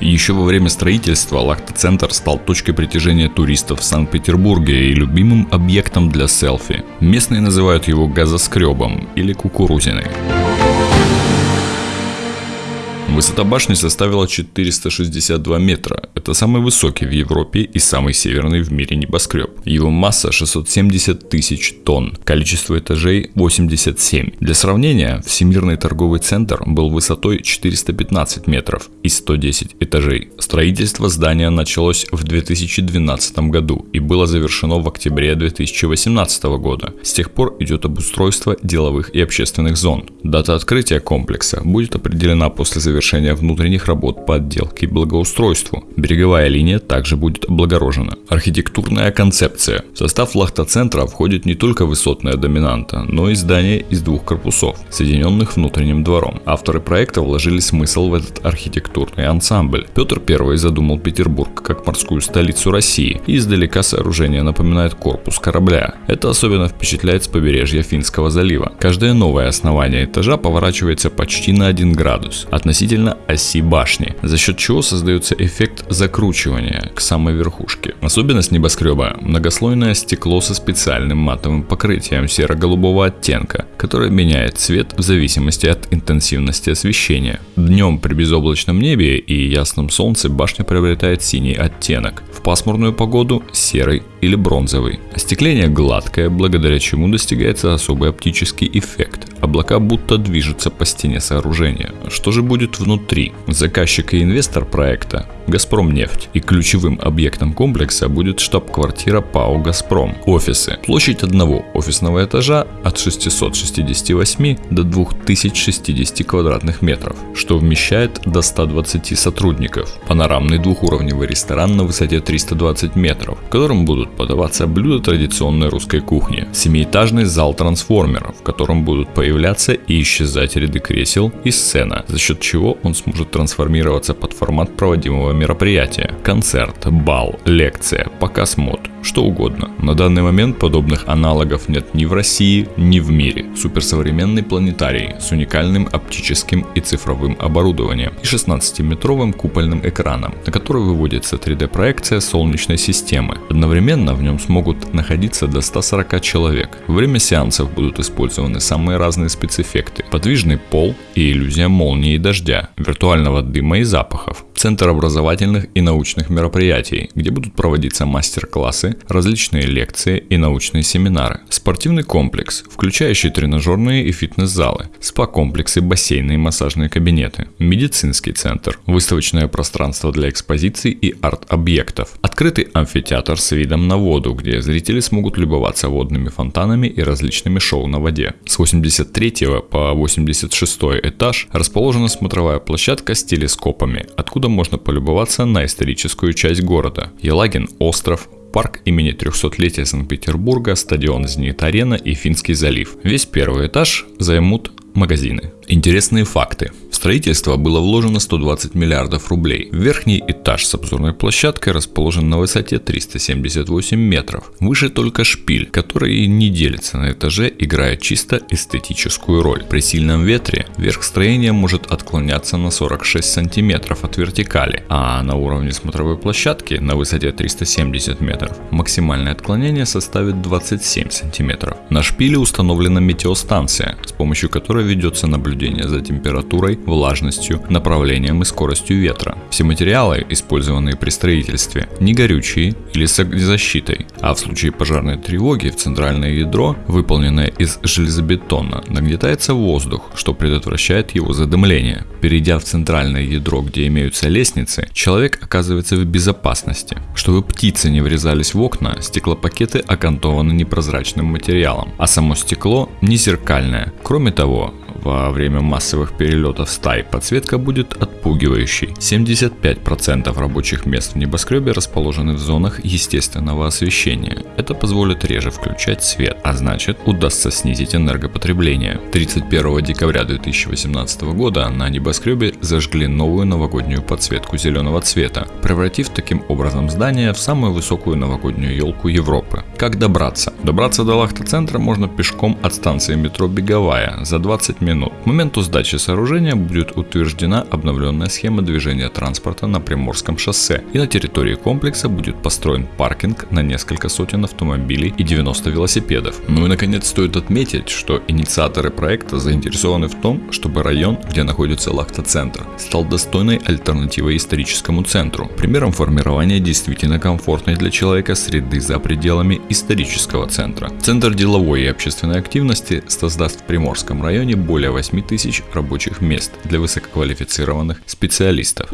Еще во время строительства Лахта-центр стал точкой притяжения туристов в Санкт-Петербурге и любимым объектом для селфи. Местные называют его газоскребом или кукурузиной. Высота башни составила 462 метра. Это самый высокий в Европе и самый северный в мире небоскреб. Его масса 670 тысяч тонн, количество этажей 87. Для сравнения, Всемирный торговый центр был высотой 415 метров и 110 этажей. Строительство здания началось в 2012 году и было завершено в октябре 2018 года. С тех пор идет обустройство деловых и общественных зон. Дата открытия комплекса будет определена после завершения завершения внутренних работ по отделке и благоустройству. Береговая линия также будет облагорожена. Архитектурная концепция. В состав лахта-центра входит не только высотная доминанта, но и здание из двух корпусов, соединенных внутренним двором. Авторы проекта вложили смысл в этот архитектурный ансамбль. Петр I задумал Петербург как морскую столицу России, и издалека сооружение напоминает корпус корабля. Это особенно впечатляет с побережья Финского залива. Каждое новое основание этажа поворачивается почти на 1 градус. Относительно относительно оси башни, за счет чего создается эффект закручивания к самой верхушке. Особенность небоскреба – многослойное стекло со специальным матовым покрытием серо-голубого оттенка, которое меняет цвет в зависимости от интенсивности освещения. Днем при безоблачном небе и ясном солнце башня приобретает синий оттенок, в пасмурную погоду – серый или бронзовый. Остекление гладкое, благодаря чему достигается особый оптический эффект. Облака будто движутся по стене сооружения. Что же будет внутри? Заказчик и инвестор проекта Газпром нефть. И ключевым объектом комплекса будет штаб-квартира ПАО «Газпром». Офисы. Площадь одного офисного этажа от 668 до 2060 квадратных метров, что вмещает до 120 сотрудников. Панорамный двухуровневый ресторан на высоте 320 метров, в котором будут подаваться блюда традиционной русской кухни. Семиэтажный зал трансформеров, в котором будут появляться и исчезать ряды кресел и сцена, за счет чего он сможет трансформироваться под формат проводимого мероприятия. Концерт, бал, лекция, показ мод, что угодно. На данный момент подобных аналогов нет ни в России, ни в мире. Суперсовременный планетарий с уникальным оптическим и цифровым оборудованием и 16-метровым купольным экраном, на который выводится 3D-проекция Солнечной системы. Одновременно в нем смогут находиться до 140 человек. Время сеансов будут использованы самые разные спецэффекты. Подвижный пол и иллюзия молнии и дождя, виртуального дыма и запахов. Центр образовательных и научных мероприятий, где будут проводиться мастер-классы, различные лекции и научные семинары. Спортивный комплекс, включающий тренажерные и фитнес-залы, спа-комплексы, бассейны и массажные кабинеты. Медицинский центр, выставочное пространство для экспозиций и арт-объектов. Открытый амфитеатр с видом на воду, где зрители смогут любоваться водными фонтанами и различными шоу на воде. С 83 по 86 этаж расположена смотровая площадка с телескопами, откуда откуда можно полюбоваться на историческую часть города. Елагин остров, парк имени 300-летия Санкт-Петербурга, стадион Зенит-Арена и Финский залив. Весь первый этаж займут магазины. Интересные факты. Строительство было вложено 120 миллиардов рублей. Верхний этаж с обзорной площадкой расположен на высоте 378 метров. Выше только шпиль, который не делится на этаже, играя чисто эстетическую роль. При сильном ветре верх строения может отклоняться на 46 сантиметров от вертикали, а на уровне смотровой площадки на высоте 370 метров максимальное отклонение составит 27 сантиметров. На шпиле установлена метеостанция, с помощью которой ведется наблюдение за температурой, влажностью, направлением и скоростью ветра. Все материалы, использованные при строительстве, не горючие или с огнезащитой, а в случае пожарной тревоги в центральное ядро, выполненное из железобетона, нагнетается воздух, что предотвращает его задымление. Перейдя в центральное ядро, где имеются лестницы, человек оказывается в безопасности. Чтобы птицы не врезались в окна, стеклопакеты окантованы непрозрачным материалом, а само стекло не зеркальное. Кроме того, во время массовых перелетов стай подсветка будет отпугивающей. 75% рабочих мест в небоскребе расположены в зонах естественного освещения. Это позволит реже включать свет, а значит удастся снизить энергопотребление. 31 декабря 2018 года на небоскребе зажгли новую новогоднюю подсветку зеленого цвета, превратив таким образом здание в самую высокую новогоднюю елку Европы. Как добраться? Добраться до Лахта-центра можно пешком от станции метро Беговая за 20 минут минут. К моменту сдачи сооружения будет утверждена обновленная схема движения транспорта на Приморском шоссе и на территории комплекса будет построен паркинг на несколько сотен автомобилей и 90 велосипедов. Ну и наконец стоит отметить, что инициаторы проекта заинтересованы в том, чтобы район, где находится Лахта-центр, стал достойной альтернативой историческому центру, примером формирования действительно комфортной для человека среды за пределами исторического центра. Центр деловой и общественной активности создаст в Приморском районе более более 8 тысяч рабочих мест для высококвалифицированных специалистов.